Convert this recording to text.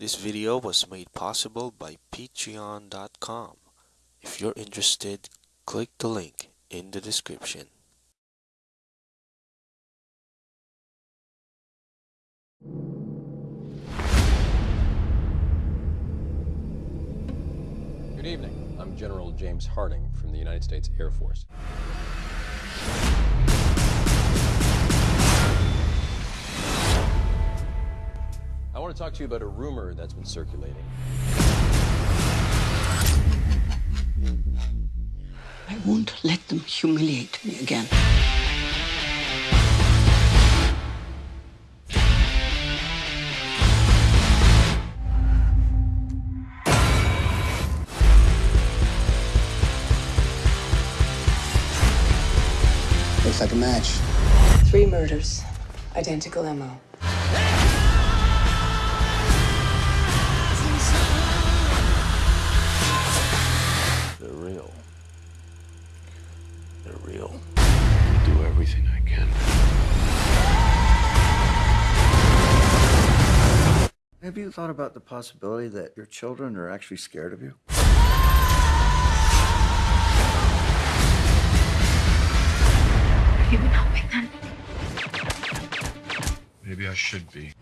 This video was made possible by patreon.com. If you're interested, click the link in the description. Good evening. I'm General James Harding from the United States Air Force. I want to talk to you about a rumor that's been circulating. I won't let them humiliate me again. Looks like a match. Three murders, identical MO. They're real. I do everything I can. Have you thought about the possibility that your children are actually scared of you? Have you been helping them? Maybe I should be.